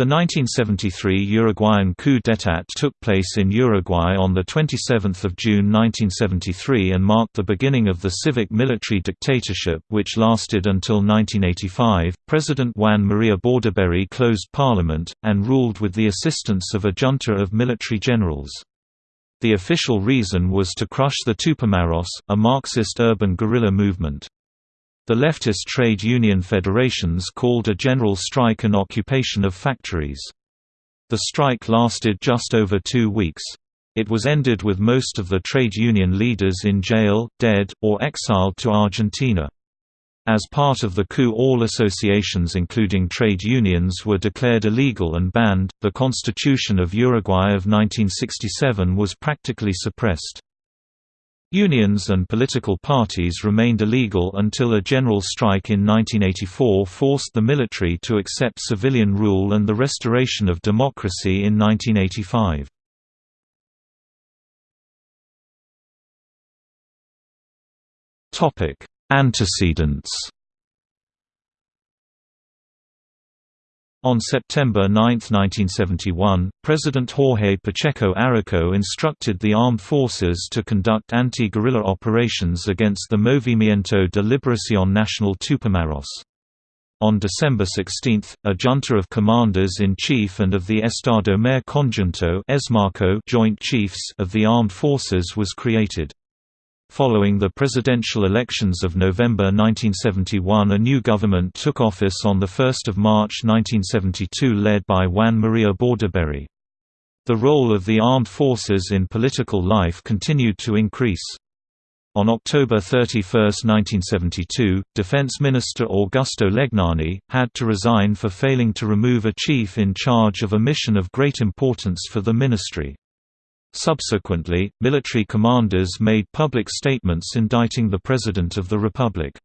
The 1973 Uruguayan coup d'état took place in Uruguay on 27 June 1973 and marked the beginning of the civic-military dictatorship which lasted until 1985. President Juan Maria Bordaberry closed parliament, and ruled with the assistance of a junta of military generals. The official reason was to crush the Tupamaros, a Marxist urban guerrilla movement. The leftist trade union federations called a general strike and occupation of factories. The strike lasted just over two weeks. It was ended with most of the trade union leaders in jail, dead, or exiled to Argentina. As part of the coup, all associations, including trade unions, were declared illegal and banned. The Constitution of Uruguay of 1967 was practically suppressed. Unions and political parties remained illegal until a general strike in 1984 forced the military to accept civilian rule and the restoration of democracy in 1985. Antecedents On September 9, 1971, President Jorge Pacheco Araujo instructed the armed forces to conduct anti-guerrilla operations against the Movimiento de Liberación Nacional Tupamaros. On December 16, a junta of commanders-in-chief and of the Estado Mayor Conjunto joint chiefs of the armed forces was created. Following the presidential elections of November 1971 a new government took office on 1 March 1972 led by Juan Maria Bordaberry. The role of the armed forces in political life continued to increase. On October 31, 1972, Defense Minister Augusto Legnani, had to resign for failing to remove a chief in charge of a mission of great importance for the ministry. Subsequently, military commanders made public statements indicting the President of the Republic.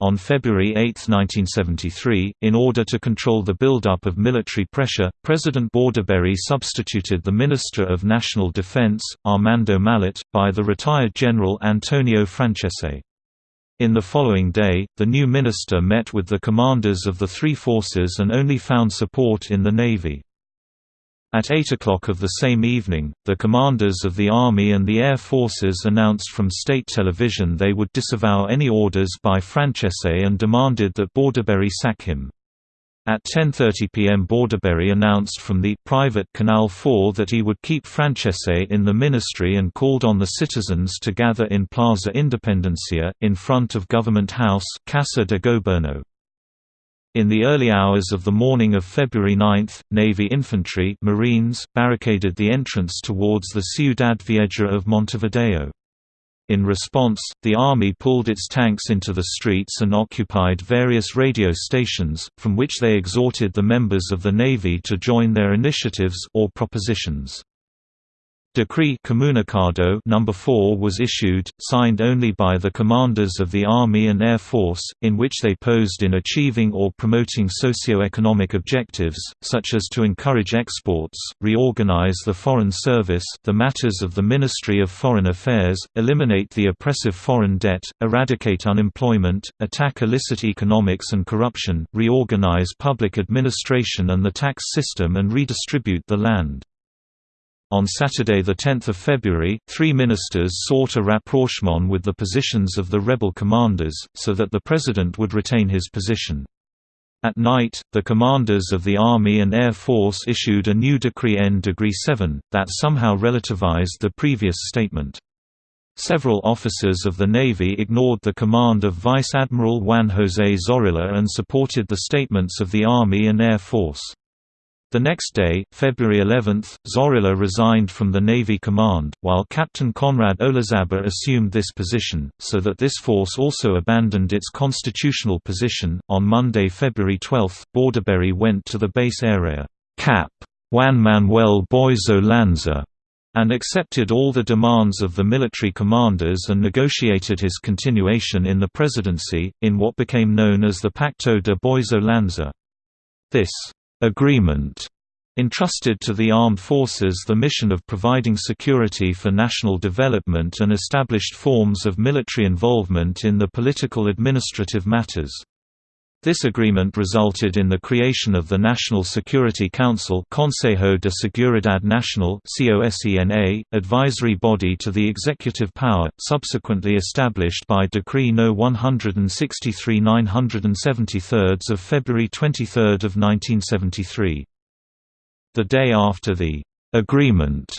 On February 8, 1973, in order to control the buildup of military pressure, President Bordaberry substituted the Minister of National Defense, Armando Mallet, by the retired General Antonio Francese. In the following day, the new minister met with the commanders of the three forces and only found support in the Navy. At 8 o'clock of the same evening, the commanders of the Army and the Air Forces announced from state television they would disavow any orders by Francese and demanded that Bordaberry sack him. At 10.30 pm Bordaberry announced from the private Canal 4 that he would keep Francese in the ministry and called on the citizens to gather in Plaza Independencia, in front of Government House Casa de Gobierno. In the early hours of the morning of February 9, Navy infantry Marines barricaded the entrance towards the Ciudad Vieja of Montevideo. In response, the Army pulled its tanks into the streets and occupied various radio stations, from which they exhorted the members of the Navy to join their initiatives or propositions. Decree Comunicado number 4 was issued, signed only by the commanders of the Army and Air Force, in which they posed in achieving or promoting socio-economic objectives, such as to encourage exports, reorganize the Foreign Service the matters of the Ministry of Foreign Affairs, eliminate the oppressive foreign debt, eradicate unemployment, attack illicit economics and corruption, reorganize public administration and the tax system and redistribute the land. On Saturday 10 February, three ministers sought a rapprochement with the positions of the rebel commanders, so that the president would retain his position. At night, the commanders of the Army and Air Force issued a new Decree N Degree 7, that somehow relativized the previous statement. Several officers of the Navy ignored the command of Vice Admiral Juan José Zorrilla and supported the statements of the Army and Air Force. The next day, February 11, Zorrilla resigned from the Navy command, while Captain Conrad Olazábal assumed this position, so that this force also abandoned its constitutional position. On Monday, February 12, Bordaberry went to the base area, Cap. Juan Manuel Boiso Lanza, and accepted all the demands of the military commanders and negotiated his continuation in the presidency, in what became known as the Pacto de Boiso Lanza. This agreement entrusted to the armed forces the mission of providing security for national development and established forms of military involvement in the political administrative matters. This agreement resulted in the creation of the National Security Council Consejo de Seguridad Nacional advisory body to the executive power, subsequently established by Decree No. 163 973 of February 23, 1973. The day after the agreement,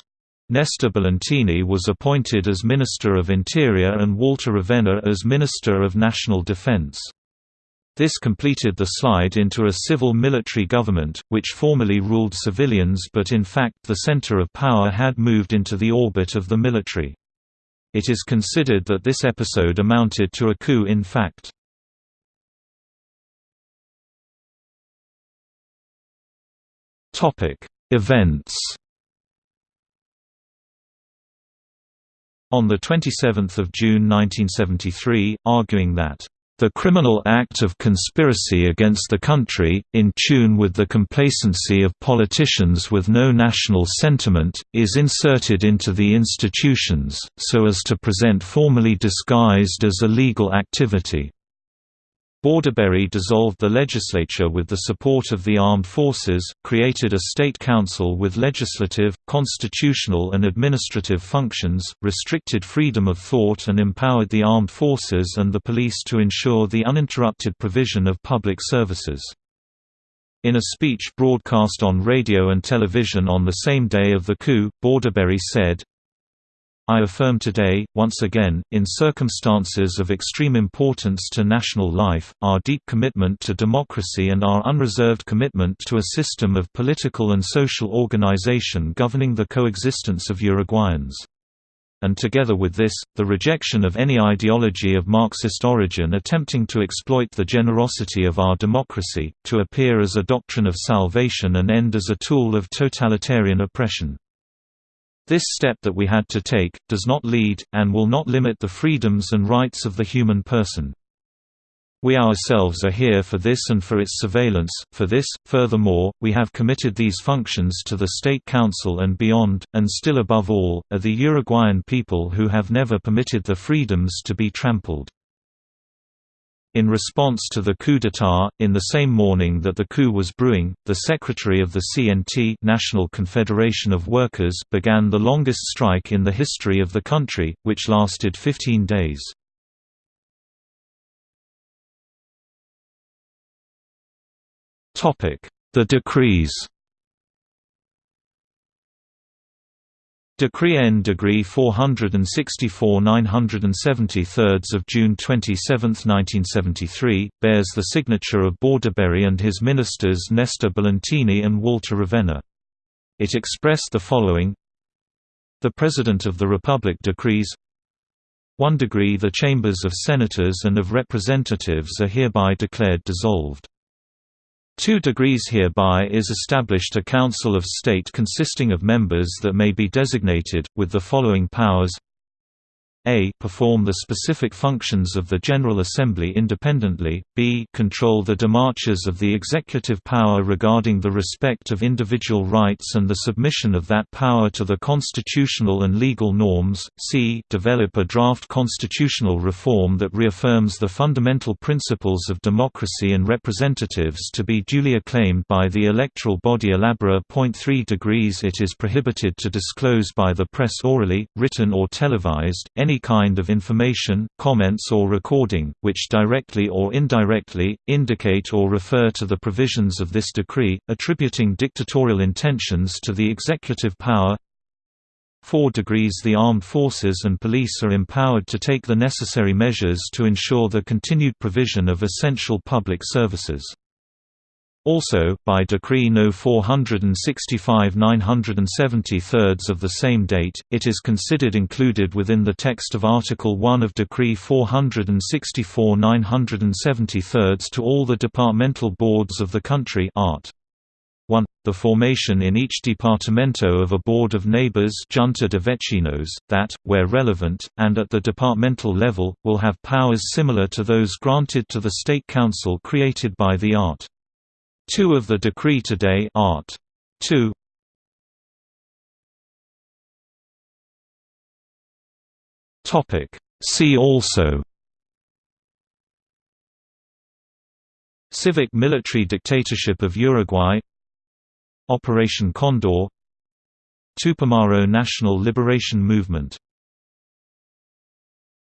Nestor Bolentini was appointed as Minister of Interior and Walter Ravenna as Minister of National Defense. This completed the slide into a civil-military government, which formally ruled civilians but in fact the center of power had moved into the orbit of the military. It is considered that this episode amounted to a coup in fact. Events On 27 June 1973, arguing that the criminal act of conspiracy against the country, in tune with the complacency of politicians with no national sentiment, is inserted into the institutions, so as to present formally disguised as a legal activity. Bordaberry dissolved the legislature with the support of the armed forces, created a state council with legislative, constitutional and administrative functions, restricted freedom of thought and empowered the armed forces and the police to ensure the uninterrupted provision of public services. In a speech broadcast on radio and television on the same day of the coup, Bordaberry said, I affirm today, once again, in circumstances of extreme importance to national life, our deep commitment to democracy and our unreserved commitment to a system of political and social organization governing the coexistence of Uruguayans. And together with this, the rejection of any ideology of Marxist origin attempting to exploit the generosity of our democracy, to appear as a doctrine of salvation and end as a tool of totalitarian oppression. This step that we had to take, does not lead, and will not limit the freedoms and rights of the human person. We ourselves are here for this and for its surveillance, for this, furthermore, we have committed these functions to the State Council and beyond, and still above all, are the Uruguayan people who have never permitted the freedoms to be trampled. In response to the coup d'état, in the same morning that the coup was brewing, the secretary of the CNT National Confederation of Workers began the longest strike in the history of the country, which lasted 15 days. The decrees Decree N Degree 464 973 of June 27, 1973, bears the signature of Bordaberry and his ministers Nestor Bolentini and Walter Ravenna. It expressed the following The President of the Republic decrees 1 degree The chambers of senators and of representatives are hereby declared dissolved. Two degrees hereby is established a Council of State consisting of members that may be designated, with the following powers a perform the specific functions of the General Assembly independently, b control the demarches of the executive power regarding the respect of individual rights and the submission of that power to the constitutional and legal norms, c develop a draft constitutional reform that reaffirms the fundamental principles of democracy and representatives to be duly acclaimed by the electoral body elabora. 3 degrees It is prohibited to disclose by the press orally, written or televised, any any kind of information, comments or recording, which directly or indirectly, indicate or refer to the provisions of this decree, attributing dictatorial intentions to the executive power 4 degrees The armed forces and police are empowered to take the necessary measures to ensure the continued provision of essential public services. Also, by Decree No. 465 973 of the same date, it is considered included within the text of Article 1 of Decree 464 973 to all the departmental boards of the country Art. 1. The formation in each departamento of a board of neighbors Junta de Vecinos, that, where relevant, and at the departmental level, will have powers similar to those granted to the State Council created by the Art. 2 of the decree today art. 2 Topic. See also. Civic-military dictatorship of Uruguay. Operation Condor. Tupamaro National Liberation Movement